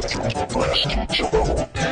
Last